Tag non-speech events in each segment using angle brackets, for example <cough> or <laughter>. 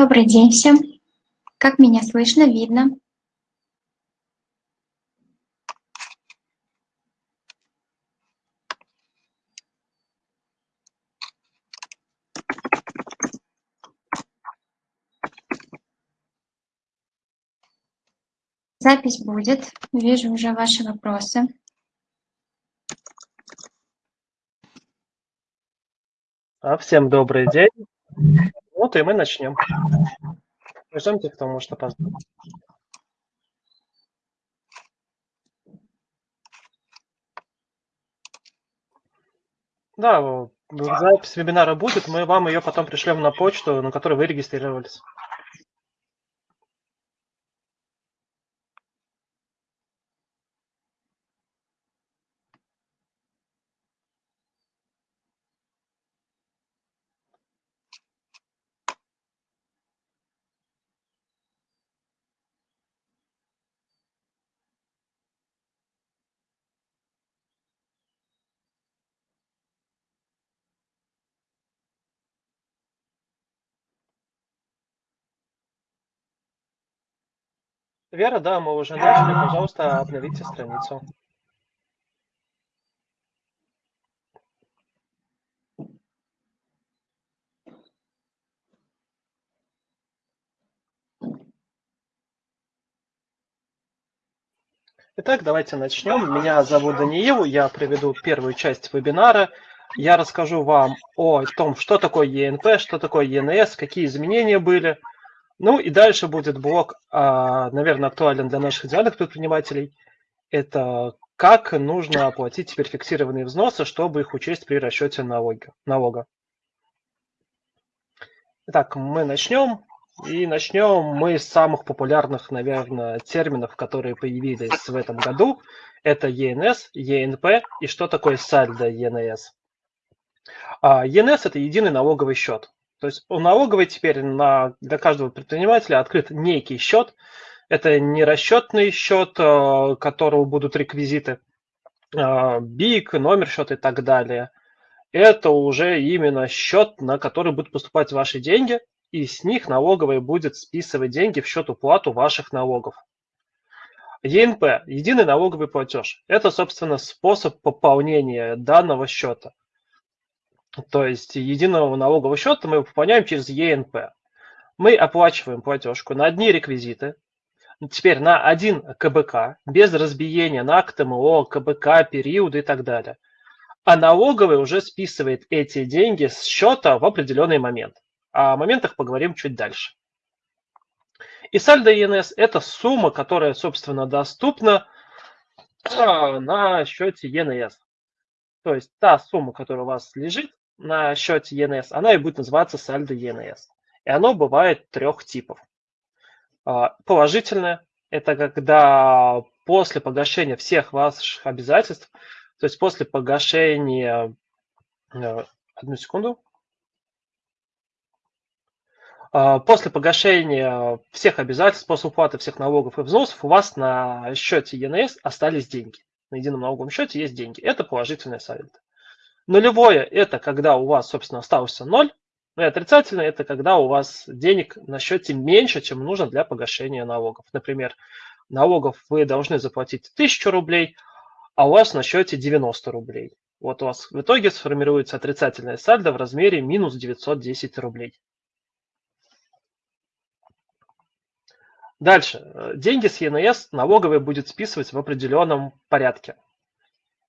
Добрый день всем. Как меня слышно, видно? Запись будет. Вижу уже ваши вопросы. А, всем добрый день. Вот и мы начнем. Ждемте, кто может опоздать. Да, запись вебинара будет, мы вам ее потом пришлем на почту, на которой вы регистрировались. Вера, да, мы уже начали. Пожалуйста, обновите страницу. Итак, давайте начнем. Меня зовут Даниил, я проведу первую часть вебинара. Я расскажу вам о том, что такое ЕНП, что такое ЕНС, какие изменения были – ну и дальше будет блок, а, наверное, актуален для наших идеальных предпринимателей. Это как нужно оплатить теперь фиксированные взносы, чтобы их учесть при расчете налога. Итак, мы начнем. И начнем мы с самых популярных, наверное, терминов, которые появились в этом году. Это ЕНС, ЕНП и что такое сальдо ЕНС. ЕНС – это единый налоговый счет. То есть у налоговой теперь на, для каждого предпринимателя открыт некий счет. Это не расчетный счет, э, которого будут реквизиты, э, БИК, номер счета и так далее. Это уже именно счет, на который будут поступать ваши деньги, и с них налоговая будет списывать деньги в счет уплату ваших налогов. ЕНП – единый налоговый платеж. Это, собственно, способ пополнения данного счета. То есть единого налогового счета мы пополняем через ЕНП. Мы оплачиваем платежку на одни реквизиты, теперь на один КБК, без разбиения на КТМО, КБК, периоды и так далее. А налоговый уже списывает эти деньги с счета в определенный момент. О моментах поговорим чуть дальше. И сальдо ЕНС – это сумма, которая, собственно, доступна а, на счете ЕНС. То есть та сумма, которая у вас лежит, на счете ENS, она и будет называться сальдо ENS. И оно бывает трех типов. А, положительное – это когда после погашения всех ваших обязательств, то есть после погашения, э, одну секунду, а, после погашения всех обязательств, после уплаты всех налогов и взносов у вас на счете ENS остались деньги. На едином налоговом счете есть деньги. Это положительное сальдо. Нулевое – это когда у вас, собственно, остался ноль. Ну и отрицательное – это когда у вас денег на счете меньше, чем нужно для погашения налогов. Например, налогов вы должны заплатить 1000 рублей, а у вас на счете 90 рублей. Вот у вас в итоге сформируется отрицательное сальдо в размере минус 910 рублей. Дальше. Деньги с ЕНС налоговая будет списывать в определенном порядке.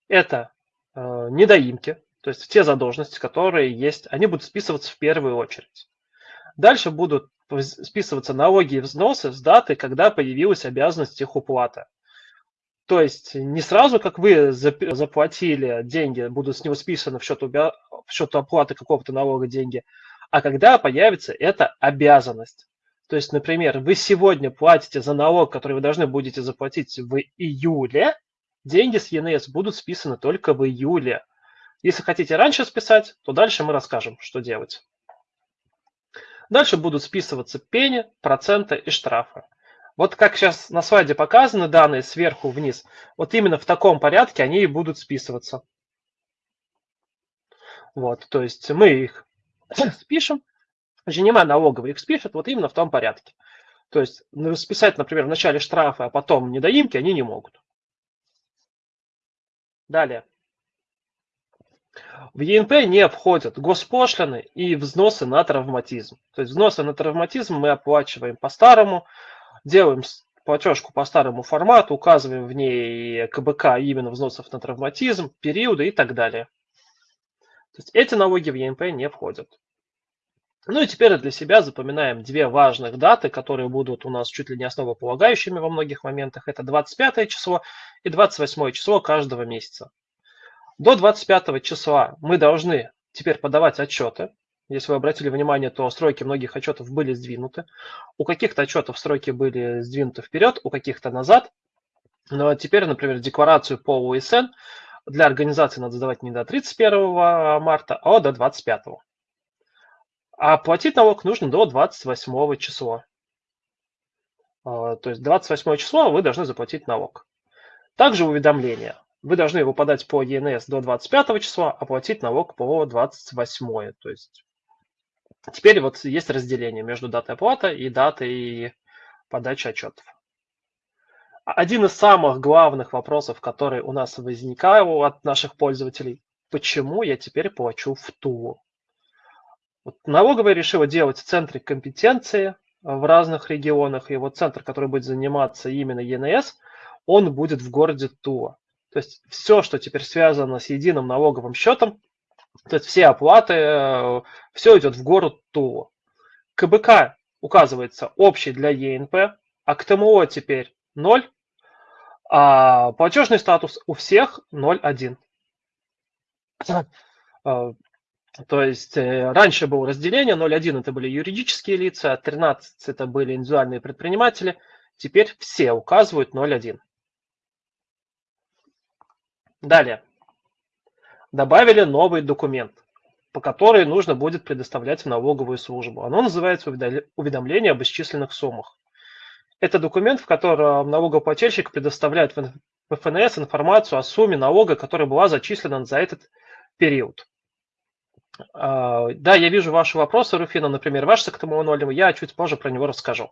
Это э, недоимки, то есть те задолженности, которые есть, они будут списываться в первую очередь. Дальше будут списываться налоги и взносы с даты, когда появилась обязанность их уплаты. То есть не сразу, как вы заплатили деньги, будут с него списаны в счет, в счет оплаты какого-то налога деньги, а когда появится эта обязанность. То есть, например, вы сегодня платите за налог, который вы должны будете заплатить в июле, деньги с ЕНС будут списаны только в июле. Если хотите раньше списать, то дальше мы расскажем, что делать. Дальше будут списываться пени, проценты и штрафы. Вот как сейчас на слайде показаны данные сверху вниз, вот именно в таком порядке они и будут списываться. Вот, то есть мы их <coughs> спишем, Женема налоговый их спишет вот именно в том порядке. То есть ну, списать, например, в начале штрафы, а потом недоимки они не могут. Далее. В ЕНП не входят госпошлины и взносы на травматизм. То есть взносы на травматизм мы оплачиваем по-старому, делаем платежку по старому формату, указываем в ней КБК именно взносов на травматизм, периоды и так далее. То есть эти налоги в ЕНП не входят. Ну и теперь для себя запоминаем две важных даты, которые будут у нас чуть ли не основополагающими во многих моментах. Это 25 число и 28 число каждого месяца. До 25 числа мы должны теперь подавать отчеты. Если вы обратили внимание, то сроки многих отчетов были сдвинуты. У каких-то отчетов сроки были сдвинуты вперед, у каких-то назад. Но теперь, например, декларацию по УСН для организации надо сдавать не до 31 марта, а до 25. А платить налог нужно до 28 числа. А, то есть 28 число вы должны заплатить налог. Также уведомление. Вы должны его подать по ЕНС до 25 числа, а платить налог по 28. То есть теперь вот есть разделение между датой оплаты и датой подачи отчетов. Один из самых главных вопросов, который у нас возникал от наших пользователей, почему я теперь плачу в Тулу? Вот налоговая решила делать центры компетенции в разных регионах, и вот центр, который будет заниматься именно ЕНС, он будет в городе Тула. То есть все, что теперь связано с единым налоговым счетом, то есть все оплаты, э, все идет в город Тула. КБК указывается общий для ЕНП, а к ТМО теперь 0, а платежный статус у всех 0,1. То есть э, раньше было разделение, 0,1 это были юридические лица, 13 это были индивидуальные предприниматели, теперь все указывают 0,1. Далее. Добавили новый документ, по который нужно будет предоставлять в налоговую службу. Оно называется уведомление об исчисленных суммах. Это документ, в котором налогоплательщик предоставляет в ФНС информацию о сумме налога, которая была зачислена за этот период. А, да, я вижу ваши вопросы, Руфина, например, ваш тому нолем, я чуть позже про него расскажу.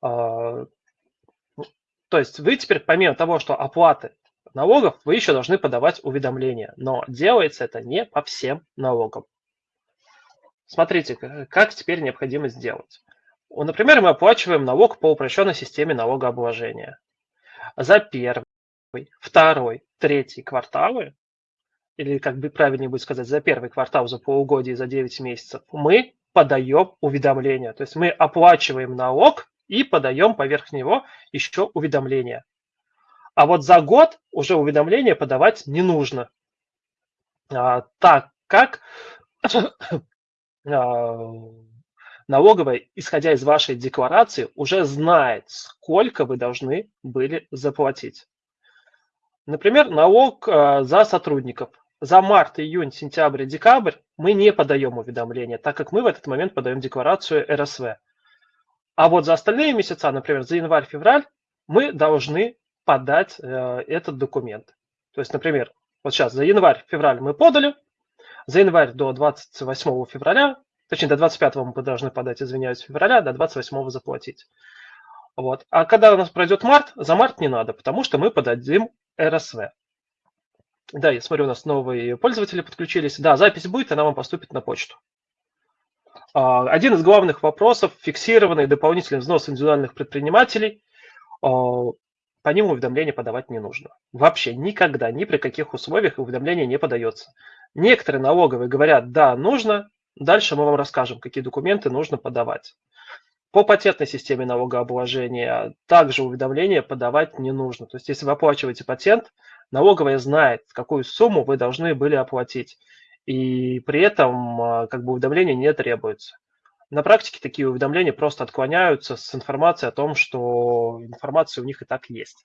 А, то есть вы теперь, помимо того, что оплаты налогов, вы еще должны подавать уведомления, но делается это не по всем налогам. Смотрите, как теперь необходимо сделать. Например, мы оплачиваем налог по упрощенной системе налогообложения. За первый, второй, третий кварталы или как бы правильнее будет сказать, за первый квартал, за полугодие, за 9 месяцев, мы подаем уведомление. То есть мы оплачиваем налог и подаем поверх него еще уведомление. А вот за год уже уведомление подавать не нужно, а, так как а, налоговая, исходя из вашей декларации, уже знает, сколько вы должны были заплатить. Например, налог а, за сотрудников за март, июнь, сентябрь, декабрь мы не подаем уведомления, так как мы в этот момент подаем декларацию РСВ. А вот за остальные месяца, например, за январь, февраль, мы должны подать э, этот документ. То есть, например, вот сейчас за январь, февраль мы подали, за январь до 28 февраля, точнее до 25 мы должны подать, извиняюсь, февраля, до 28 заплатить. Вот. А когда у нас пройдет март, за март не надо, потому что мы подадим РСВ. Да, я смотрю, у нас новые пользователи подключились. Да, запись будет, она вам поступит на почту. А, один из главных вопросов – фиксированный дополнительный взнос индивидуальных предпринимателей. По ним уведомления подавать не нужно. Вообще никогда, ни при каких условиях уведомление не подается. Некоторые налоговые говорят, да, нужно, дальше мы вам расскажем, какие документы нужно подавать. По патентной системе налогообложения также уведомления подавать не нужно. То есть если вы оплачиваете патент, налоговая знает, какую сумму вы должны были оплатить. И при этом а, как бы уведомления не требуется. На практике такие уведомления просто отклоняются с информацией о том, что информация у них и так есть.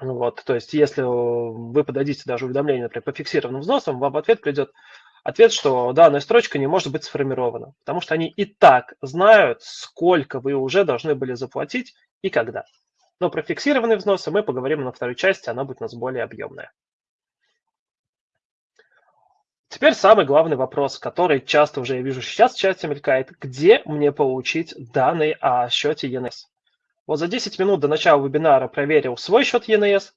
Вот, то есть, если вы подадите даже уведомление, например, по фиксированным взносам, вам в ответ придет ответ, что данная строчка не может быть сформирована, потому что они и так знают, сколько вы уже должны были заплатить и когда. Но про фиксированные взносы мы поговорим на второй части, она будет у нас более объемная. Теперь самый главный вопрос, который часто уже я вижу сейчас чате мелькает. Где мне получить данные о счете ENS? Вот за 10 минут до начала вебинара проверил свой счет ENS.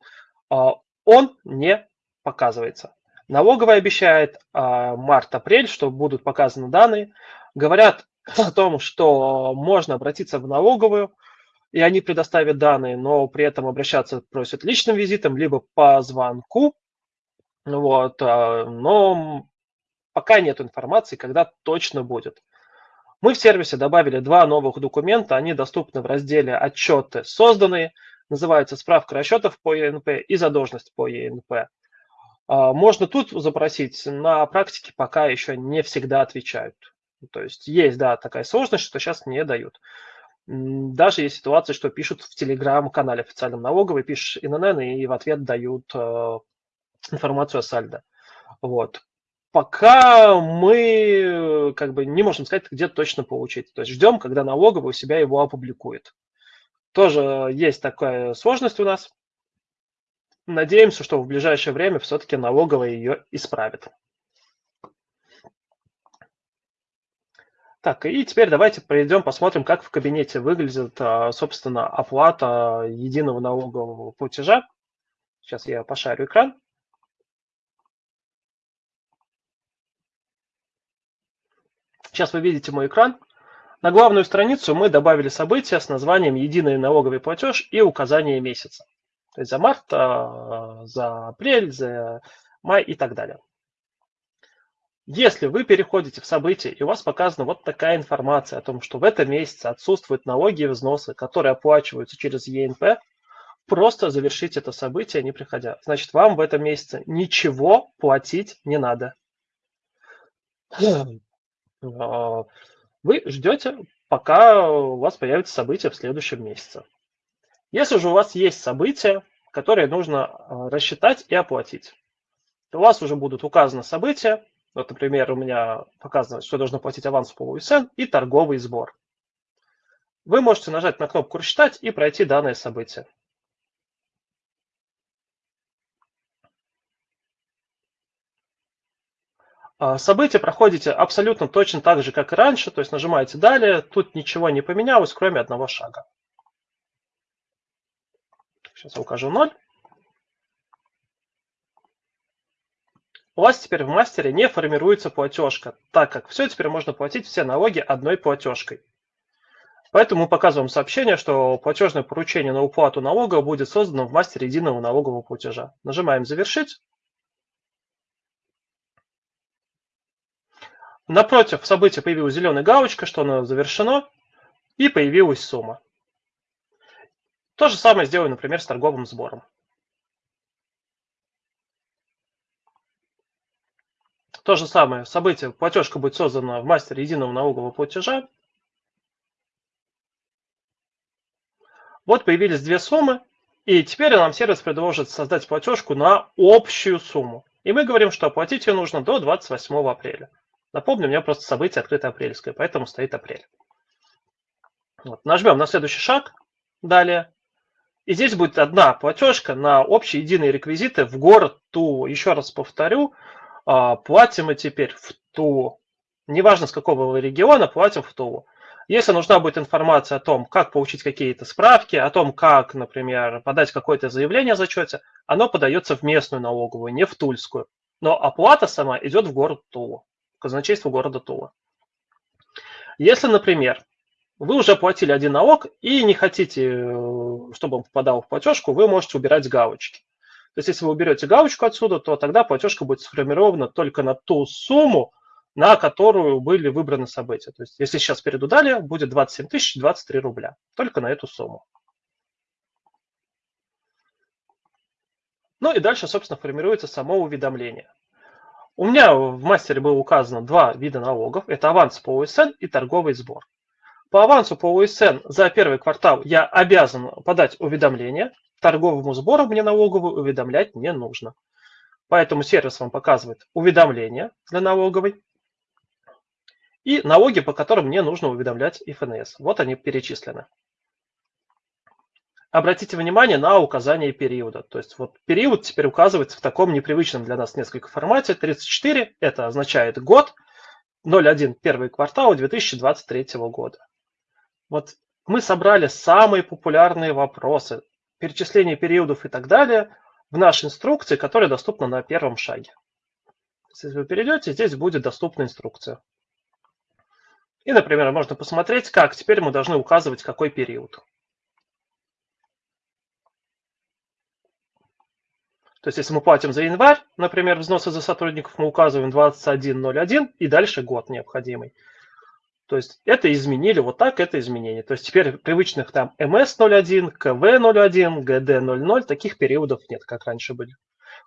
А, он не показывается. Налоговая обещает а, март-апрель, что будут показаны данные. Говорят о том, что можно обратиться в налоговую, и они предоставят данные, но при этом обращаться просят личным визитом, либо по звонку. Вот, а, но пока нет информации, когда точно будет. Мы в сервисе добавили два новых документа, они доступны в разделе «Отчеты созданные», называется «Справка расчетов по ЕНП» и «Задолженность по ЕНП». А, можно тут запросить, на практике пока еще не всегда отвечают. То есть есть, да, такая сложность, что сейчас не дают. Даже есть ситуации, что пишут в телеграм-канале официальном налоговой, пишешь ИНН, и в ответ дают э, информацию о сальдо. Вот. Пока мы как бы не можем сказать, где точно получить. То есть ждем, когда налоговая у себя его опубликует. Тоже есть такая сложность у нас. Надеемся, что в ближайшее время все-таки налоговая ее исправит. Так, и теперь давайте пройдем, посмотрим, как в кабинете выглядит, а, собственно, оплата единого налогового платежа. Сейчас я пошарю экран. Сейчас вы видите мой экран. На главную страницу мы добавили события с названием «Единый налоговый платеж» и указание месяца. То есть за март, а, за апрель, за май и так далее. Если вы переходите в события, и у вас показана вот такая информация о том, что в этом месяце отсутствуют налоги и взносы, которые оплачиваются через ЕНП, просто завершите это событие, не приходя. Значит, вам в этом месяце ничего платить не надо. А, вы ждете, пока у вас появится событие в следующем месяце. Если же у вас есть события, которые нужно а, рассчитать и оплатить, то у вас уже будут указаны события, вот, например, у меня показано, что я должен платить аванс по УСН и торговый сбор. Вы можете нажать на кнопку «Рассчитать» и пройти данное событие. Событие проходите абсолютно точно так же, как и раньше, то есть нажимаете «Далее». Тут ничего не поменялось, кроме одного шага. Сейчас я укажу 0. У вас теперь в мастере не формируется платежка, так как все теперь можно платить все налоги одной платежкой. Поэтому мы показываем сообщение, что платежное поручение на уплату налога будет создано в мастере единого налогового платежа. Нажимаем «Завершить». Напротив события появилась зеленая галочка, что оно завершено, и появилась сумма. То же самое сделаем, например, с торговым сбором. То же самое событие, платежка будет создана в мастере единого налогового платежа. Вот появились две суммы, и теперь нам сервис предложит создать платежку на общую сумму. И мы говорим, что оплатить ее нужно до 28 апреля. Напомню, у меня просто событие открыто апрельское, поэтому стоит апрель. Вот. Нажмем на следующий шаг, далее. И здесь будет одна платежка на общие единые реквизиты в город Тулу. Еще раз повторю, а, платим мы теперь в Тулу. Неважно, с какого региона, платим в Тулу. Если нужна будет информация о том, как получить какие-то справки, о том, как, например, подать какое-то заявление о зачете, оно подается в местную налоговую, не в Тульскую. Но оплата сама идет в город Тулу, в казначейство города Тула. Если, например, вы уже платили один налог и не хотите, э, чтобы он попадал в платежку, вы можете убирать галочки. То есть, если вы уберете галочку отсюда, то тогда платежка будет сформирована только на ту сумму, на которую были выбраны события. То есть, если сейчас перейду далее, будет 27 тысяч 23 рубля. Только на эту сумму. Ну и дальше, собственно, формируется само уведомление. У меня в мастере было указано два вида налогов. Это аванс по УСН и торговый сбор. По авансу по УСН за первый квартал я обязан подать уведомление торговому сбору мне налоговую уведомлять не нужно. Поэтому сервис вам показывает уведомления для налоговой и налоги, по которым мне нужно уведомлять ФНС. Вот они перечислены. Обратите внимание на указание периода. То есть вот период теперь указывается в таком непривычном для нас несколько формате. 34 – это означает год, 01 – первый квартал 2023 года. Вот мы собрали самые популярные вопросы, перечисление периодов и так далее в нашей инструкции, которая доступна на первом шаге. Если вы перейдете, здесь будет доступна инструкция. И, например, можно посмотреть, как теперь мы должны указывать какой период. То есть, если мы платим за январь, например, взносы за сотрудников, мы указываем 21.01 и дальше год необходимый. То есть, это изменили, вот так это изменение. То есть, теперь привычных там MS01, КВ01, ГД00, таких периодов нет, как раньше были.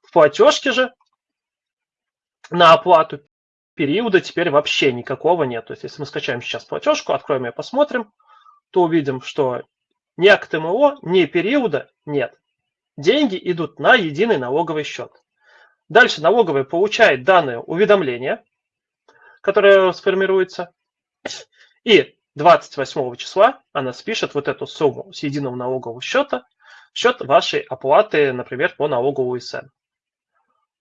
В платежке же на оплату периода теперь вообще никакого нет. То есть, если мы скачаем сейчас платежку, откроем ее, посмотрим, то увидим, что ни АКТМО, ни периода нет деньги идут на единый налоговый счет. Дальше налоговая получает данное уведомление, которое сформируется, и 28 числа она спишет вот эту сумму с единого налогового счета в счет вашей оплаты, например, по налогу УСН.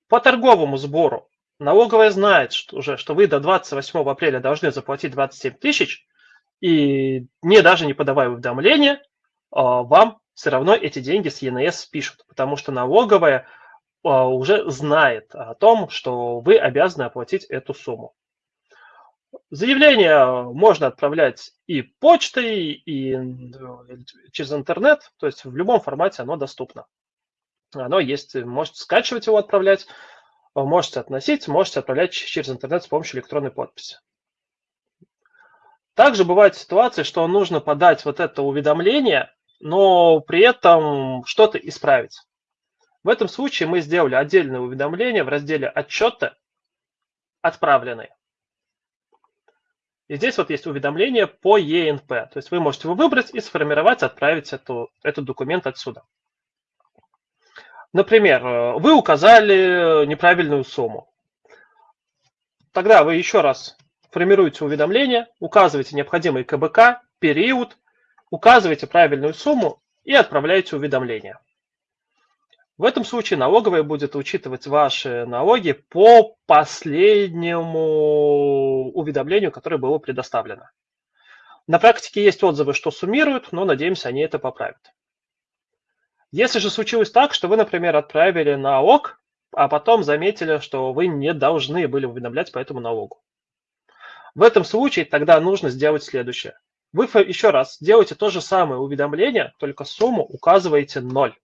По торговому сбору налоговая знает что уже, что вы до 28 апреля должны заплатить 27 тысяч, и не даже не подавая уведомления, а, вам все равно эти деньги с ЕНС спишут, потому что налоговая а, уже знает о том, что вы обязаны оплатить эту сумму. Заявление можно отправлять и почтой, и через интернет, то есть в любом формате оно доступно. Оно есть, можете скачивать его, отправлять, можете относить, можете отправлять через интернет с помощью электронной подписи. Также бывает ситуация, что нужно подать вот это уведомление но при этом что-то исправить. В этом случае мы сделали отдельное уведомление в разделе «Отчеты отправленные». И здесь вот есть уведомление по ЕНП. То есть вы можете его выбрать и сформировать, отправить эту, этот документ отсюда. Например, вы указали неправильную сумму. Тогда вы еще раз формируете уведомление, указываете необходимый КБК, период, указываете правильную сумму и отправляете уведомление. В этом случае налоговая будет учитывать ваши налоги по последнему уведомлению, которое было предоставлено. На практике есть отзывы, что суммируют, но надеемся, они это поправят. Если же случилось так, что вы, например, отправили на ОК, а потом заметили, что вы не должны были уведомлять по этому налогу. В этом случае тогда нужно сделать следующее. Вы еще раз делаете то же самое уведомление, только сумму указываете 0.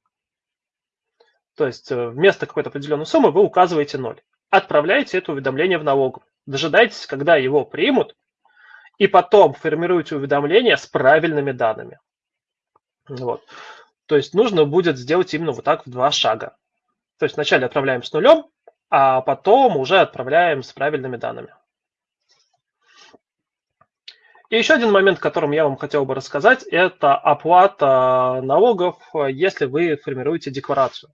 То есть э, вместо какой-то определенной суммы вы указываете 0. Отправляете это уведомление в налоговую. Дожидаетесь, когда его примут, и потом формируете уведомление с правильными данными. Вот. То есть нужно будет сделать именно вот так в два шага. То есть вначале отправляем с нулем, а потом уже отправляем с правильными данными. И еще один момент, о котором я вам хотел бы рассказать, это оплата налогов, если вы формируете декларацию.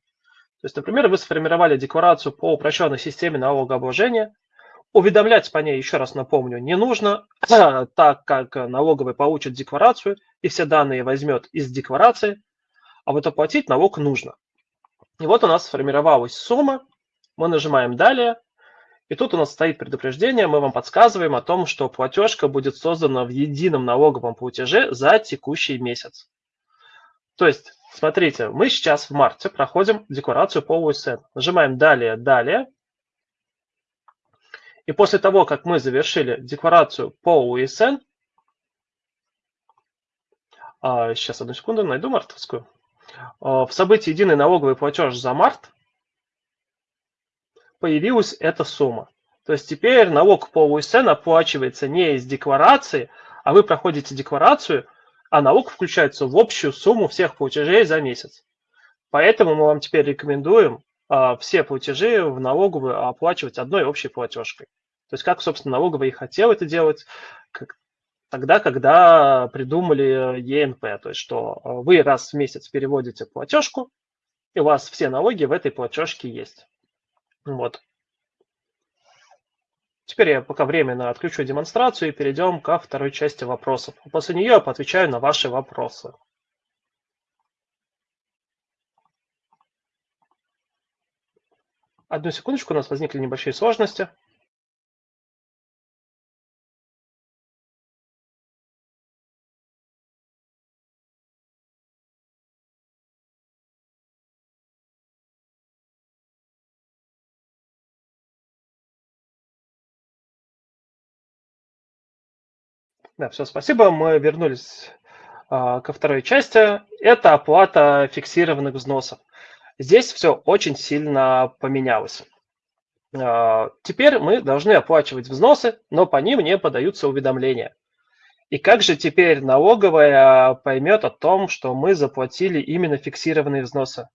То есть, например, вы сформировали декларацию по упрощенной системе налогообложения, уведомлять по ней, еще раз напомню, не нужно, <clears throat> так как налоговый получит декларацию и все данные возьмет из декларации, а вот оплатить налог нужно. И вот у нас сформировалась сумма, мы нажимаем «Далее», и тут у нас стоит предупреждение, мы вам подсказываем о том, что платежка будет создана в едином налоговом платеже за текущий месяц. То есть, смотрите, мы сейчас в марте проходим декларацию по УСН. Нажимаем «Далее», «Далее». И после того, как мы завершили декларацию по УСН, сейчас, одну секунду, найду мартовскую, в событии «Единый налоговый платеж за март» появилась эта сумма. То есть теперь налог по УСН оплачивается не из декларации, а вы проходите декларацию, а налог включается в общую сумму всех платежей за месяц. Поэтому мы вам теперь рекомендуем а, все платежи в налоговую оплачивать одной общей платежкой. То есть как, собственно, налоговый и хотел это делать как, тогда, когда придумали ЕНП. То есть что а, вы раз в месяц переводите платежку, и у вас все налоги в этой платежке есть. Вот. Теперь я пока временно отключу демонстрацию и перейдем ко второй части вопросов. После нее я поотвечаю на ваши вопросы. Одну секундочку, у нас возникли небольшие сложности. Да, все, спасибо. Мы вернулись а, ко второй части. Это оплата фиксированных взносов. Здесь все очень сильно поменялось. А, теперь мы должны оплачивать взносы, но по ним не подаются уведомления. И как же теперь налоговая поймет о том, что мы заплатили именно фиксированные взносы?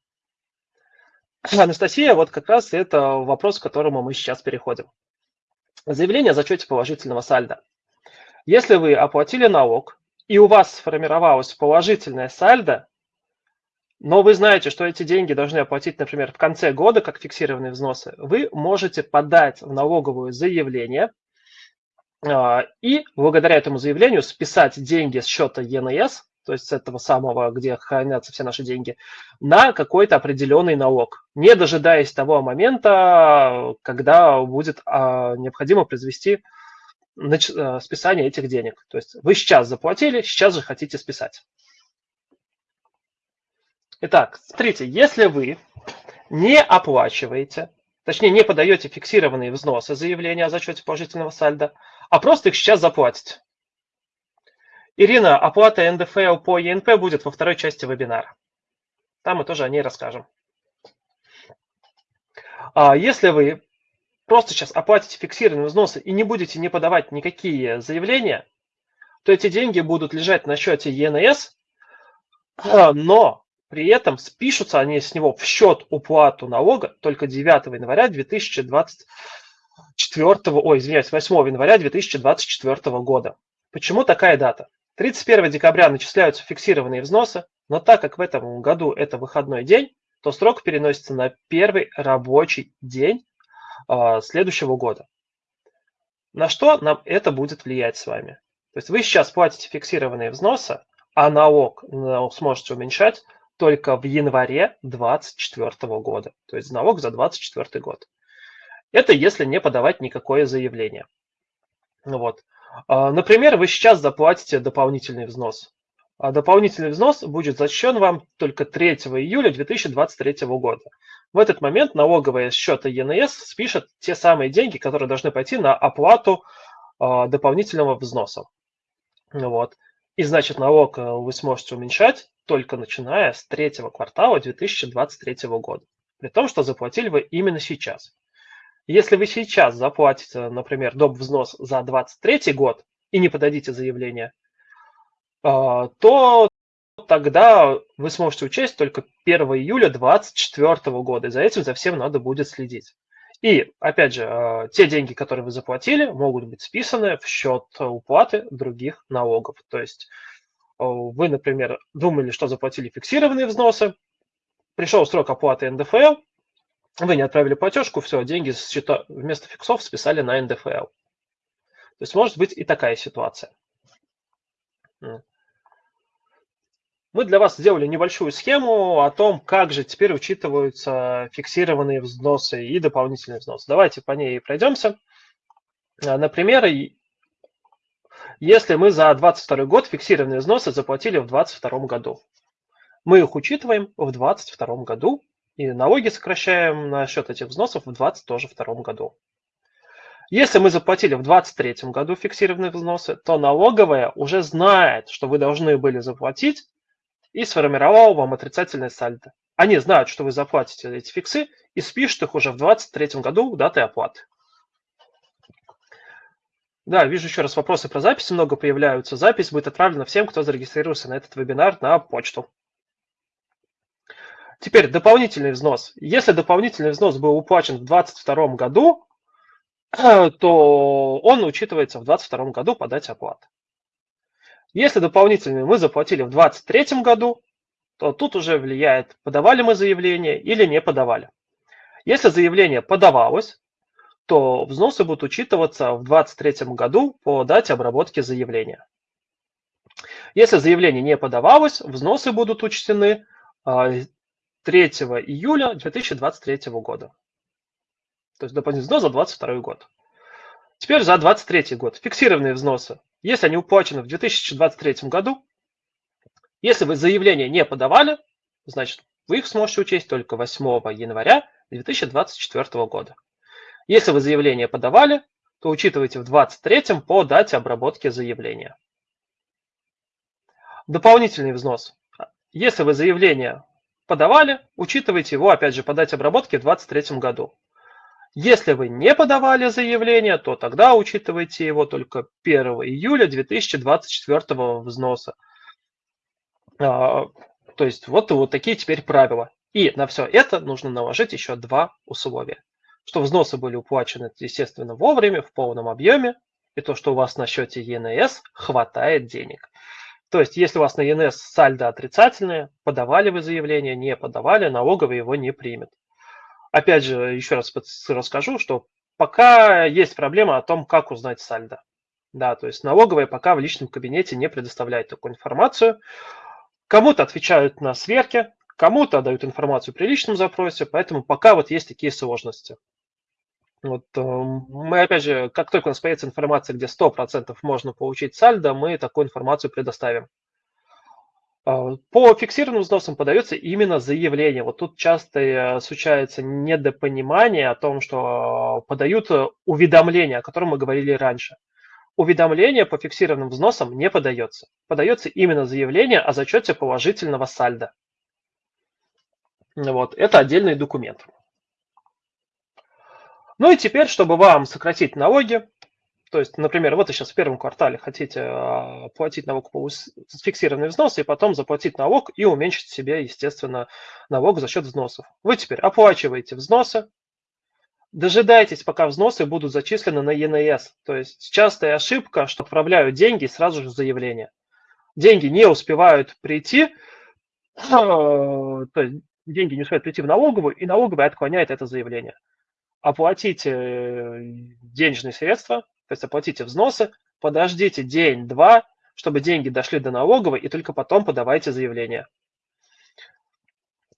Анастасия, вот как раз это вопрос, к которому мы сейчас переходим. Заявление о зачете положительного сальда. Если вы оплатили налог, и у вас сформировалось положительное сальдо, но вы знаете, что эти деньги должны оплатить, например, в конце года, как фиксированные взносы, вы можете подать в налоговую заявление а, и благодаря этому заявлению списать деньги с счета ЕНС, то есть с этого самого, где хранятся все наши деньги, на какой-то определенный налог, не дожидаясь того момента, когда будет а, необходимо произвести списание этих денег. То есть вы сейчас заплатили, сейчас же хотите списать. Итак, смотрите, если вы не оплачиваете, точнее не подаете фиксированные взносы заявления о зачете положительного сальда, а просто их сейчас заплатите. Ирина, оплата НДФЛ по ЕНП будет во второй части вебинара. Там мы тоже о ней расскажем. А если вы просто сейчас оплатите фиксированные взносы и не будете не подавать никакие заявления, то эти деньги будут лежать на счете ЕНС, а, но при этом спишутся они с него в счет уплату налога только 9 января 2024, ой, извиняюсь, 8 января 2024 года. Почему такая дата? 31 декабря начисляются фиксированные взносы, но так как в этом году это выходной день, то срок переносится на первый рабочий день следующего года. На что нам это будет влиять с вами? То есть вы сейчас платите фиксированные взносы, а налог сможете уменьшать только в январе 2024 года. То есть налог за 2024 год. Это если не подавать никакое заявление. Вот. А, например, вы сейчас заплатите дополнительный взнос. А дополнительный взнос будет зачтен вам только 3 июля 2023 года. В этот момент налоговая счета ЕНС спишет те самые деньги, которые должны пойти на оплату э, дополнительного взноса. Вот. И значит налог э, вы сможете уменьшать только начиная с третьего квартала 2023 года. При том, что заплатили вы именно сейчас. Если вы сейчас заплатите, например, доп. взнос за 2023 год и не подадите заявление, то тогда вы сможете учесть только 1 июля 2024 года. И за этим, за всем надо будет следить. И, опять же, э, те деньги, которые вы заплатили, могут быть списаны в счет уплаты других налогов. То есть э, вы, например, думали, что заплатили фиксированные взносы, пришел срок оплаты НДФЛ, вы не отправили платежку, все, деньги счета вместо фиксов списали на НДФЛ. То есть может быть и такая ситуация мы для вас сделали небольшую схему о том, как же теперь учитываются фиксированные взносы и дополнительные взносы. Давайте по ней пройдемся. А, например, если мы за 2022 год фиксированные взносы заплатили в 2022 году, мы их учитываем в 2022 году и налоги сокращаем на счет этих взносов в 2022 году. Если мы заплатили в 2023 году фиксированные взносы, то налоговая уже знает, что вы должны были заплатить и сформировал вам отрицательное сальдо. Они знают, что вы заплатите эти фиксы и спишут их уже в 2023 году датой оплаты. Да, вижу еще раз вопросы про записи много появляются. Запись будет отправлена всем, кто зарегистрировался на этот вебинар на почту. Теперь дополнительный взнос. Если дополнительный взнос был уплачен в 2022 году, <clears throat> то он учитывается в 2022 году по дате оплаты. Если дополнительные мы заплатили в 2023 году, то тут уже влияет, подавали мы заявление или не подавали. Если заявление подавалось, то взносы будут учитываться в 2023 году по дате обработки заявления. Если заявление не подавалось, взносы будут учтены 3 а, июля 2023 года. То есть дополнительный взнос за 2022 год. Теперь за 2023 год. Фиксированные взносы. Если они уплачены в 2023 году, если вы заявление не подавали, значит, вы их сможете учесть только 8 января 2024 года. Если вы заявление подавали, то учитывайте в 2023 по дате обработки заявления. Дополнительный взнос. Если вы заявление подавали, учитывайте его, опять же, по дате обработки в 2023 году. Если вы не подавали заявление, то тогда учитывайте его только 1 июля 2024 взноса. А, то есть вот, вот такие теперь правила. И на все это нужно наложить еще два условия. Что взносы были уплачены, естественно, вовремя, в полном объеме, и то, что у вас на счете ЕНС хватает денег. То есть, если у вас на ЕНС сальдо отрицательное, подавали вы заявление, не подавали, налоговый его не примет. Опять же, еще раз расскажу, что пока есть проблема о том, как узнать сальдо. Да, то есть налоговая пока в личном кабинете не предоставляет такую информацию. Кому-то отвечают на сверке, кому-то дают информацию при личном запросе, поэтому пока вот есть такие сложности. Вот, э, мы, опять же, как только у нас появится информация, где 100% можно получить сальдо, мы такую информацию предоставим. По фиксированным взносам подается именно заявление. Вот тут часто э, случается недопонимание о том, что подают э, уведомление, о котором мы говорили раньше. Уведомление по фиксированным взносам не подается. Подается именно заявление о зачете положительного сальда. Вот, это отдельный документ. Ну и теперь, чтобы вам сократить налоги, то есть, например, вот вы сейчас в первом квартале хотите а, платить налог по фиксированный взнос и потом заплатить налог и уменьшить себе, естественно, налог за счет взносов. Вы теперь оплачиваете взносы, дожидайтесь, пока взносы будут зачислены на ЕНС. То есть частая ошибка, что отправляют деньги сразу же заявление. Деньги не успевают прийти, <clears throat> то есть деньги не успевают прийти в налоговую, и налоговая отклоняет это заявление. Оплатите э, денежные средства, то есть оплатите взносы, подождите день-два, чтобы деньги дошли до налоговой, и только потом подавайте заявление.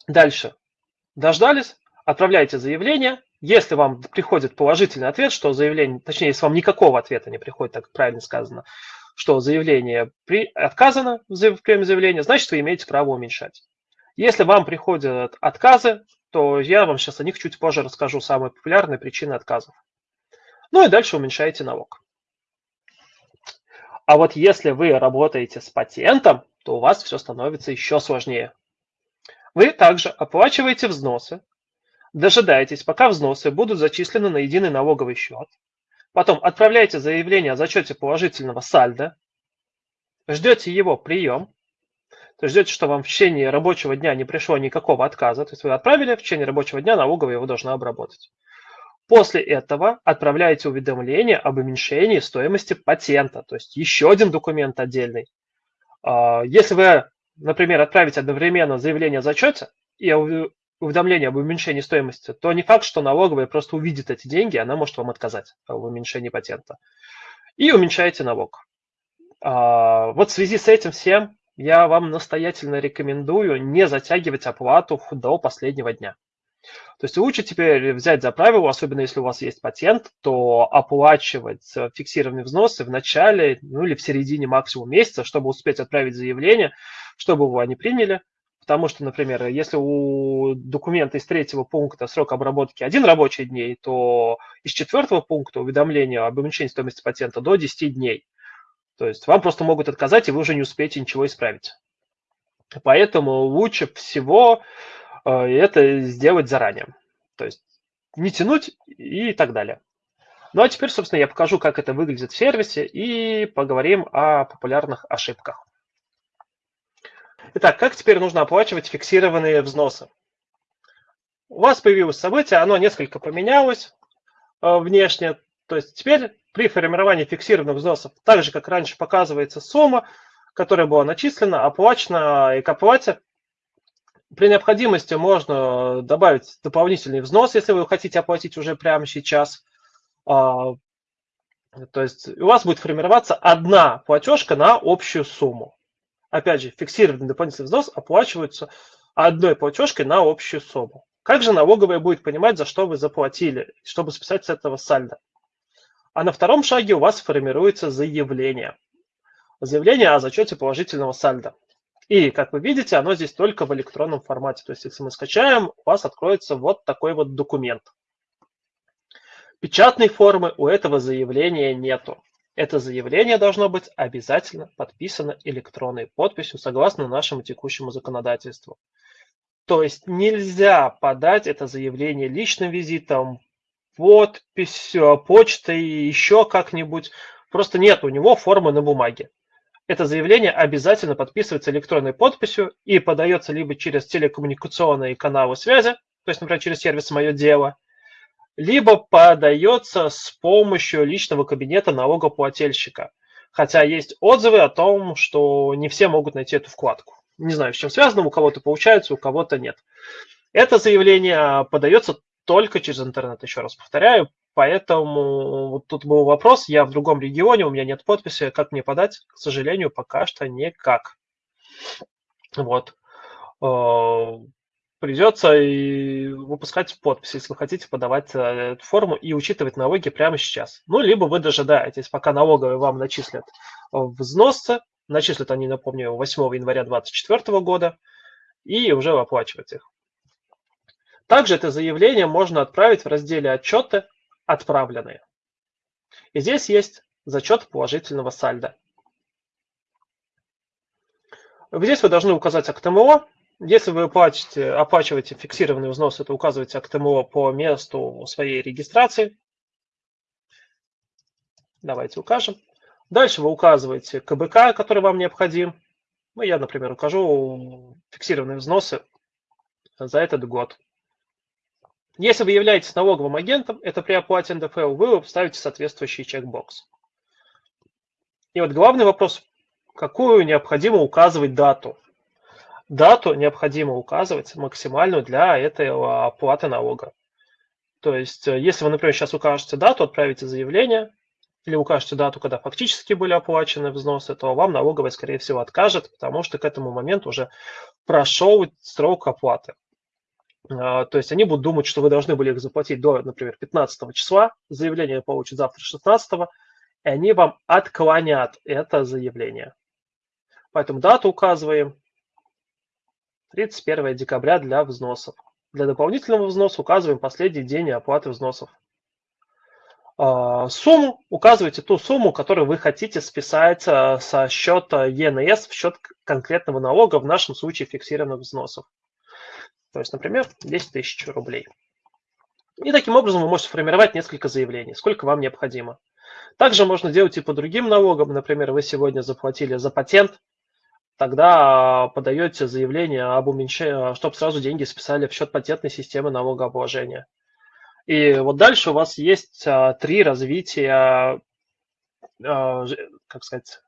Дальше. Дождались, отправляйте заявление. Если вам приходит положительный ответ, что заявление, точнее, если вам никакого ответа не приходит, так правильно сказано, что заявление при, отказано в приеме заявления, значит, вы имеете право уменьшать. Если вам приходят отказы, то я вам сейчас о них чуть позже расскажу самые популярные причины отказов. Ну и дальше уменьшаете налог. А вот если вы работаете с патентом, то у вас все становится еще сложнее. Вы также оплачиваете взносы, дожидаетесь, пока взносы будут зачислены на единый налоговый счет, потом отправляете заявление о зачете положительного сальда, ждете его прием, то есть ждете, что вам в течение рабочего дня не пришло никакого отказа, то есть вы отправили, в течение рабочего дня налоговая его должна обработать. После этого отправляете уведомление об уменьшении стоимости патента, то есть еще один документ отдельный. А, если вы, например, отправите одновременно заявление о зачете и уведомление об уменьшении стоимости, то не факт, что налоговая просто увидит эти деньги, она может вам отказать в уменьшении патента. И уменьшаете налог. А, вот в связи с этим всем я вам настоятельно рекомендую не затягивать оплату до последнего дня. То есть лучше теперь взять за правило, особенно если у вас есть патент, то оплачивать фиксированные взносы в начале, ну или в середине максимум месяца, чтобы успеть отправить заявление, чтобы его они приняли. Потому что, например, если у документа из третьего пункта срок обработки один рабочий дней, то из четвертого пункта уведомление об уменьшении стоимости патента до 10 дней. То есть вам просто могут отказать, и вы уже не успеете ничего исправить. Поэтому лучше всего Э, это сделать заранее. То есть не тянуть и так далее. Ну а теперь, собственно, я покажу, как это выглядит в сервисе и поговорим о популярных ошибках. Итак, как теперь нужно оплачивать фиксированные взносы? У вас появилось событие, оно несколько поменялось э, внешне. То есть теперь при формировании фиксированных взносов, так же как раньше показывается сумма, которая была начислена, оплачена и к оплате при необходимости можно добавить дополнительный взнос, если вы хотите оплатить уже прямо сейчас. А, то есть у вас будет формироваться одна платежка на общую сумму. Опять же, фиксированный дополнительный взнос оплачивается одной платежкой на общую сумму. Как же налоговая будет понимать, за что вы заплатили, чтобы списать с этого сальдо? А на втором шаге у вас формируется заявление. Заявление о зачете положительного сальда. И, как вы видите, оно здесь только в электронном формате. То есть, если мы скачаем, у вас откроется вот такой вот документ. Печатной формы у этого заявления нету. Это заявление должно быть обязательно подписано электронной подписью согласно нашему текущему законодательству. То есть нельзя подать это заявление личным визитом, подписью, почтой, еще как-нибудь. Просто нет у него формы на бумаге это заявление обязательно подписывается электронной подписью и подается либо через телекоммуникационные каналы связи, то есть, например, через сервис «Мое дело», либо подается с помощью личного кабинета налогоплательщика. Хотя есть отзывы о том, что не все могут найти эту вкладку. Не знаю, с чем связано, у кого-то получается, у кого-то нет. Это заявление подается только через интернет, еще раз повторяю, Поэтому вот тут был вопрос, я в другом регионе, у меня нет подписи, как мне подать? К сожалению, пока что никак. Вот. Э, придется и выпускать подпись, если вы хотите подавать э, эту форму и учитывать налоги прямо сейчас. Ну, либо вы дожидаетесь, пока налоговые вам начислят взносы, начислят они, напомню, 8 января 2024 года, и уже оплачивать их. Также это заявление можно отправить в разделе «Отчеты» отправленные. И здесь есть зачет положительного сальда. Здесь вы должны указать АКТМО. Если вы оплачиваете, оплачиваете фиксированный взнос, это указываете АКТМО по месту своей регистрации. Давайте укажем. Дальше вы указываете КБК, который вам необходим. Ну, я, например, укажу фиксированные взносы за этот год. Если вы являетесь налоговым агентом, это при оплате НДФЛ, вы вставите соответствующий чекбокс. И вот главный вопрос, какую необходимо указывать дату? Дату необходимо указывать максимальную для этой оплаты налога. То есть, э, если вы, например, сейчас укажете дату, отправите заявление, или укажете дату, когда фактически были оплачены взносы, то вам налоговая, скорее всего, откажет, потому что к этому моменту уже прошел срок оплаты. А, то есть они будут думать, что вы должны были их заплатить до, например, 15 числа, заявление получат завтра 16, и они вам отклонят это заявление. Поэтому дату указываем 31 декабря для взносов. Для дополнительного взноса указываем последний день оплаты взносов. А, сумму указывайте ту сумму, которую вы хотите списать а, со счета ЕНС в счет конкретного налога, в нашем случае фиксированных взносов. То есть, например, 10 тысяч рублей. И таким образом вы можете формировать несколько заявлений, сколько вам необходимо. Также можно делать и по другим налогам. Например, вы сегодня заплатили за патент, тогда подаете заявление об уменьшении, чтобы сразу деньги списали в счет патентной системы налогообложения. И вот дальше у вас есть а, три развития, а, как сказать,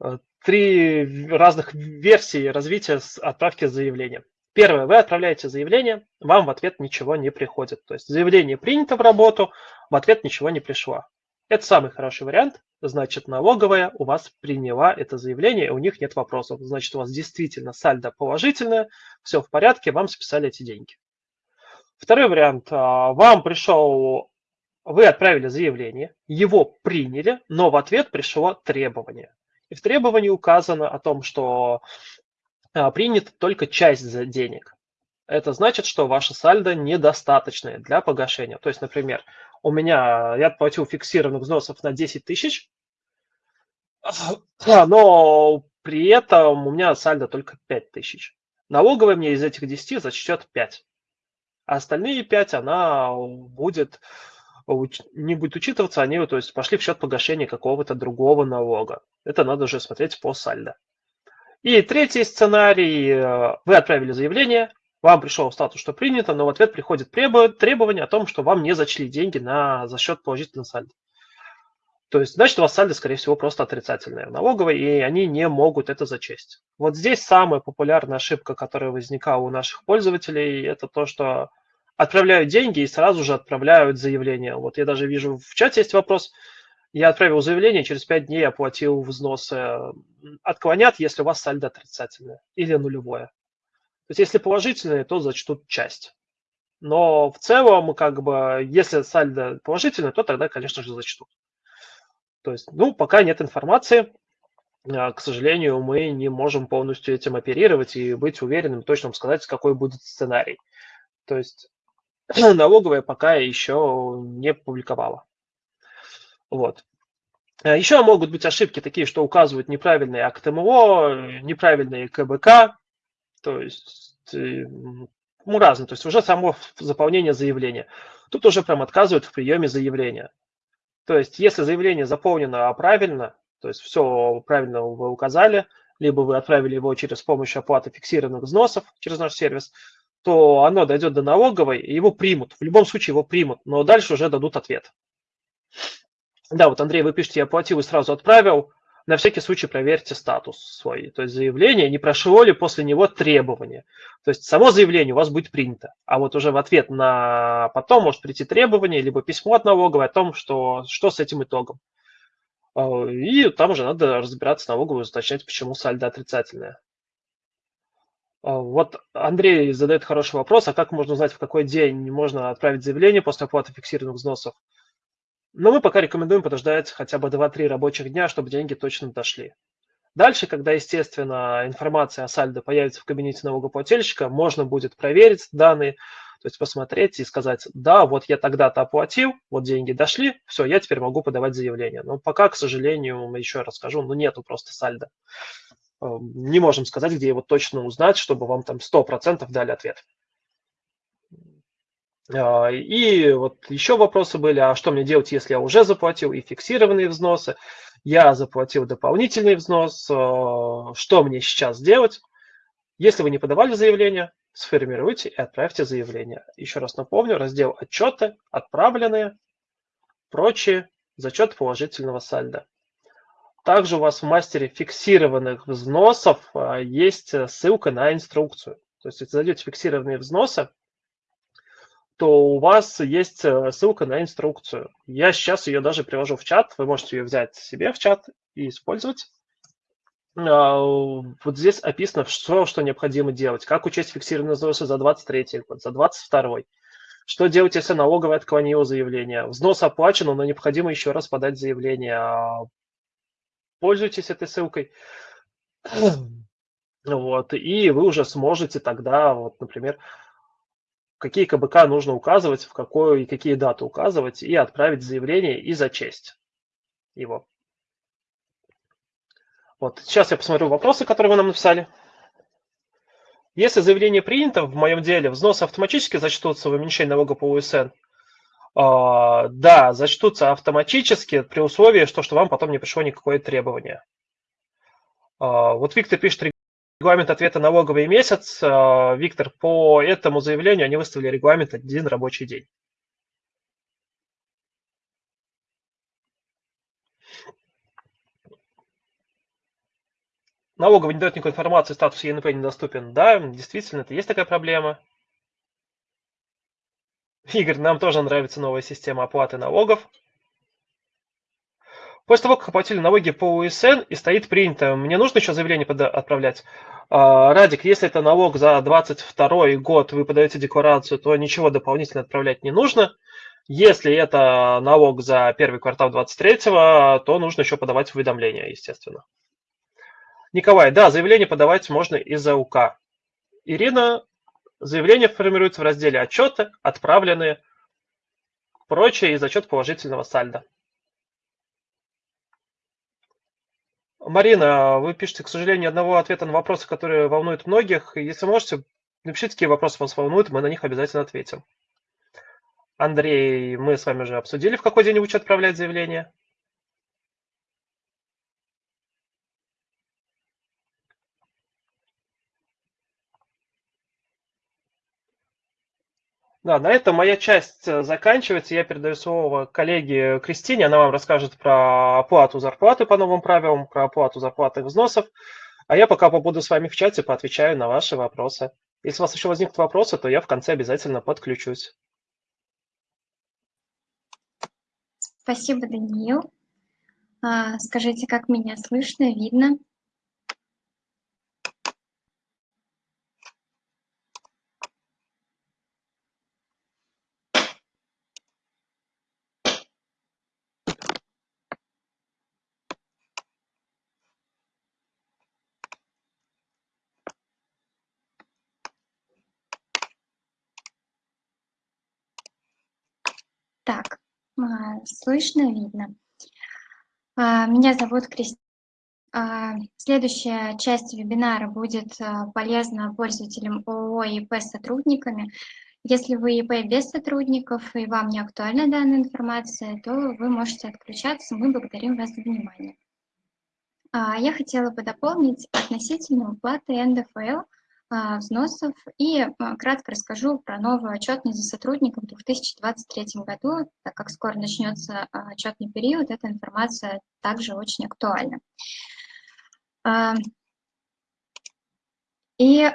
а, три разных версии развития отправки заявления. Первое, вы отправляете заявление, вам в ответ ничего не приходит. То есть заявление принято в работу, в ответ ничего не пришло. Это самый хороший вариант. Значит, налоговая у вас приняла это заявление, у них нет вопросов. Значит, у вас действительно сальдо положительное, все в порядке, вам списали эти деньги. Второй вариант. А, вам пришел, вы отправили заявление, его приняли, но в ответ пришло требование. И в требовании указано о том, что принята только часть денег. Это значит, что ваша сальдо недостаточное для погашения. То есть, например, у меня я платил фиксированных взносов на 10 тысяч, но при этом у меня сальдо только 5 тысяч. Налоговая мне из этих 10 зачтет 5. А остальные 5 она будет не будет учитываться, они то есть, пошли в счет погашения какого-то другого налога. Это надо уже смотреть по сальдо. И третий сценарий. Э, вы отправили заявление, вам пришел статус, что принято, но в ответ приходит требование о том, что вам не зачли деньги на, за счет положительного сальда. То есть, значит, у вас сальдо, скорее всего, просто отрицательное в налоговой, и они не могут это зачесть. Вот здесь самая популярная ошибка, которая возникала у наших пользователей, это то, что отправляют деньги и сразу же отправляют заявление. Вот я даже вижу в чате есть вопрос, я отправил заявление, через 5 дней оплатил взносы. Отклонят, если у вас сальдо отрицательное или нулевое. То есть если положительное, то зачтут часть. Но в целом, как бы, если сальдо положительный, то тогда, конечно же, зачтут. То есть, ну, пока нет информации, а, к сожалению, мы не можем полностью этим оперировать и быть уверенным, точно сказать, какой будет сценарий. То есть <clears throat> налоговая пока еще не публиковала. Вот. А еще могут быть ошибки такие, что указывают неправильные акт МО, неправильные КБК, то есть э, ну, разные, то есть уже само заполнение заявления. Тут уже прям отказывают в приеме заявления. То есть если заявление заполнено правильно, то есть все правильно вы указали, либо вы отправили его через помощь оплаты фиксированных взносов через наш сервис, то оно дойдет до налоговой, и его примут. В любом случае его примут, но дальше уже дадут ответ. Да, вот, Андрей, вы пишете, я оплатил и сразу отправил. На всякий случай проверьте статус свой, то есть заявление, не прошло ли после него требование. То есть само заявление у вас будет принято, а вот уже в ответ на потом может прийти требование, либо письмо от налоговой о том, что, что с этим итогом. А, и там уже надо разбираться с налоговой, уточнять, почему сальдо отрицательное. А, вот Андрей задает хороший вопрос, а как можно узнать, в какой день можно отправить заявление после оплаты фиксированных взносов? Но мы пока рекомендуем подождать хотя бы 2-3 рабочих дня, чтобы деньги точно дошли. Дальше, когда, естественно, информация о сальдо появится в кабинете налогоплательщика, можно будет проверить данные, то есть посмотреть и сказать, да, вот я тогда-то оплатил, вот деньги дошли, все, я теперь могу подавать заявление. Но пока, к сожалению, еще раз скажу, ну нету просто сальдо. Эм, не можем сказать, где его точно узнать, чтобы вам там 100% дали ответ. А, и вот еще вопросы были, а что мне делать, если я уже заплатил и фиксированные взносы, я заплатил дополнительный взнос, а, что мне сейчас делать? Если вы не подавали заявление, сформируйте и отправьте заявление. Еще раз напомню, раздел «Отчеты», «Отправленные», «Прочие», «Зачет положительного сальда». Также у вас в мастере фиксированных взносов а, есть ссылка на инструкцию. То есть, если зайдете фиксированные взносы, то у вас есть э, ссылка на инструкцию. Я сейчас ее даже привожу в чат, вы можете ее взять себе в чат и использовать. А, вот здесь описано, что, что необходимо делать, как учесть фиксированные взносы за 23 год, за 22 что делать, если налоговая отклонила заявление? Взнос оплачен, но необходимо еще раз подать заявление. А, пользуйтесь этой ссылкой. <clears throat> Вот, и вы уже сможете тогда, вот, например, какие КБК нужно указывать, в какую и какие даты указывать, и отправить заявление и зачесть его. Вот, сейчас я посмотрю вопросы, которые вы нам написали. Если заявление принято в моем деле, взносы автоматически зачтутся в уменьшении налога по УСН? А, да, зачтутся автоматически при условии, что, что вам потом не пришло никакое требование. А, вот Виктор пишет, регламент ответа налоговый месяц. А, Виктор, по этому заявлению они выставили регламент один рабочий день. Налоговый не дает никакой информации, статус ЕНП недоступен. Да, действительно, это есть такая проблема. Игорь, нам тоже нравится новая система оплаты налогов. После того, как оплатили налоги по УСН и стоит принято, мне нужно еще заявление отправлять? А, Радик, если это налог за 22 год, вы подаете декларацию, то ничего дополнительно отправлять не нужно. Если это налог за первый квартал 23 то нужно еще подавать уведомление, естественно. Николай, да, заявление подавать можно из-за УК. Ирина, заявление формируется в разделе «Отчеты», «Отправленные», прочее и зачет положительного сальда. Марина, вы пишете, к сожалению, одного ответа на вопросы, которые волнуют многих. Если можете, напишите, какие вопросы вас волнуют, мы на них обязательно ответим. Андрей, мы с вами уже обсудили, в какой день лучше отправлять заявление. Да, на этом моя часть э, заканчивается. Я передаю слово коллеге Кристине. Она вам расскажет про оплату зарплаты по новым правилам, про оплату зарплаты и взносов. А я пока побуду с вами в чате, поотвечаю на ваши вопросы. Если у вас еще возникнут вопросы, то я в конце обязательно подключусь. Спасибо, Даниил. А, скажите, как меня слышно, видно? Так, а, слышно, видно. А, меня зовут Кристина. А, следующая часть вебинара будет полезна пользователям ООО и ИП сотрудниками. Если вы ИП без сотрудников и вам не актуальна данная информация, то вы можете отключаться. Мы благодарим вас за внимание. Я хотела бы дополнить относительно уплаты НДФЛ – а, взносов и а, кратко расскажу про новую отчетность за сотрудников в 2023 году, так как скоро начнется а, отчетный период, эта информация также очень актуальна. И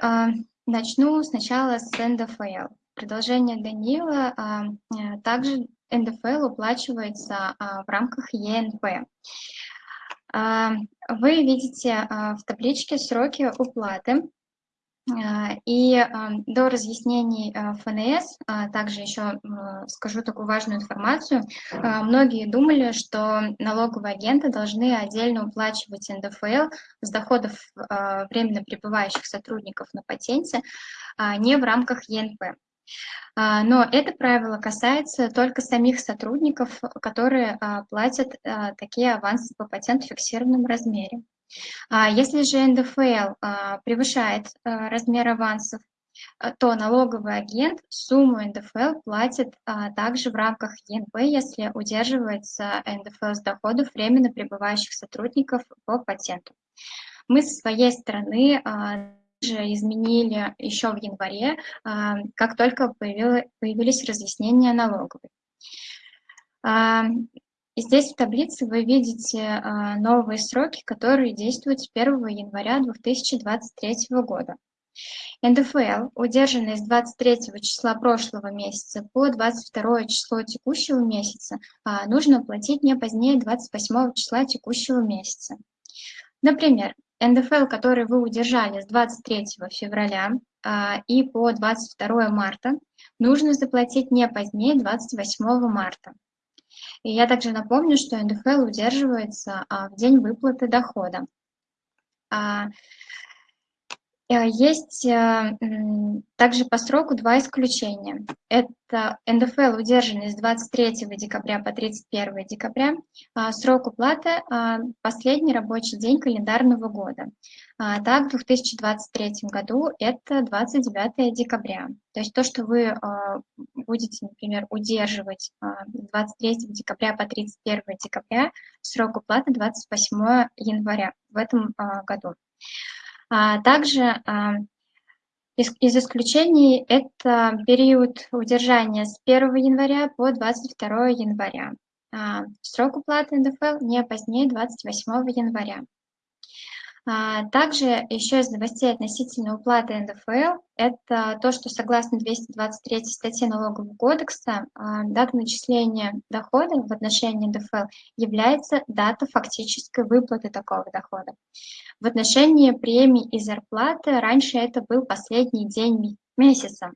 начну сначала с НДФЛ. Продолжение Данила, также НДФЛ уплачивается в рамках ЕНП. Вы видите в табличке сроки уплаты а, и а, до разъяснений а, ФНС, также еще скажу такую важную информацию. Многие думали, что налоговые агенты должны отдельно уплачивать НДФЛ с доходов временно пребывающих сотрудников на патенте, не в рамках ЕНП. Но это правило касается только самих сотрудников, которые платят такие авансы по патенту в фиксированном размере. А если же НДФЛ а, превышает а, размер авансов, то налоговый агент сумму НДФЛ платит также в рамках ЕНП, если удерживается НДФЛ с доходов временно пребывающих сотрудников по патенту. Мы со своей стороны же изменили еще в январе, как только появились разъяснения налоговой. И здесь в таблице вы видите а, новые сроки, которые действуют с 1 января 2023 года. НДФЛ, удержанный с 23 числа прошлого месяца по 22 число текущего месяца, а, нужно платить не позднее 28 числа текущего месяца. Например, НДФЛ, который вы удержали с 23 февраля а, и по 22 марта, нужно заплатить не позднее 28 марта. И я также напомню, что НДФЛ удерживается а, в день выплаты дохода. А, э, есть э, также по сроку два исключения. Это НДФЛ, удержанный с 23 декабря по 31 декабря. А, срок уплаты – последний рабочий день календарного года. Так, в 2023 году это 29 декабря. То есть то, что вы будете, например, удерживать 23 декабря по 31 декабря, срок уплаты 28 января в этом году. А также а, из, исключений это период удержания с 1 января по 22 января. А, срок уплаты НДФЛ не позднее 28 января. А, также еще из новостей относительно уплаты НДФЛ, это то, что согласно 223 статье Налогового кодекса, а, дата начисления дохода в отношении НДФЛ является дата фактической выплаты такого дохода. В отношении премий и зарплаты раньше это был последний день месяца.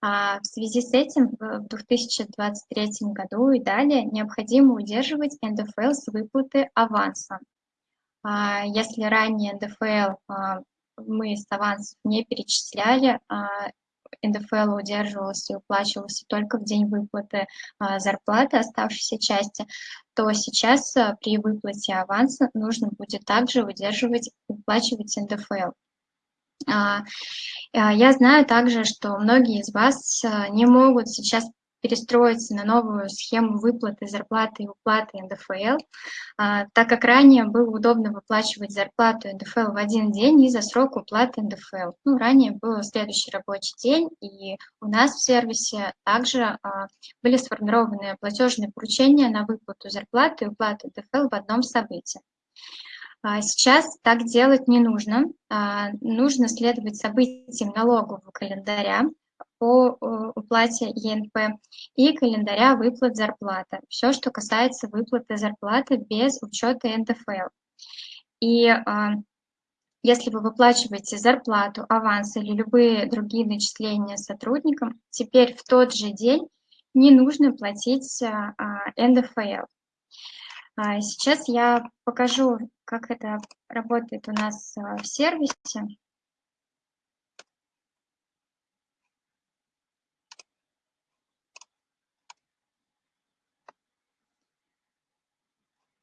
А в связи с этим в 2023 году и далее необходимо удерживать НДФЛ с выплаты аванса. А, если ранее НДФЛ а, мы с авансов не перечисляли, а, НДФЛ удерживался и уплачивался только в день выплаты зарплаты оставшейся части, то сейчас при выплате аванса нужно будет также удерживать, уплачивать НДФЛ. Я знаю также, что многие из вас не могут сейчас перестроиться на новую схему выплаты зарплаты и уплаты НДФЛ, а, так как ранее было удобно выплачивать зарплату НДФЛ в один день и за срок уплаты НДФЛ. Ну, ранее был следующий рабочий день, и у нас в сервисе также а, были сформированы платежные поручения на выплату зарплаты и уплаты НДФЛ в одном событии. А, сейчас так делать не нужно. Нужно следовать событиям налогового календаря, по э, уплате ЕНП и календаря выплат зарплаты. Все, что касается выплаты зарплаты без учета НДФЛ. И а, если вы выплачиваете зарплату, аванс или любые другие начисления сотрудникам, теперь в тот же день не нужно платить а, НДФЛ. А, сейчас я покажу, как это работает у нас в сервисе.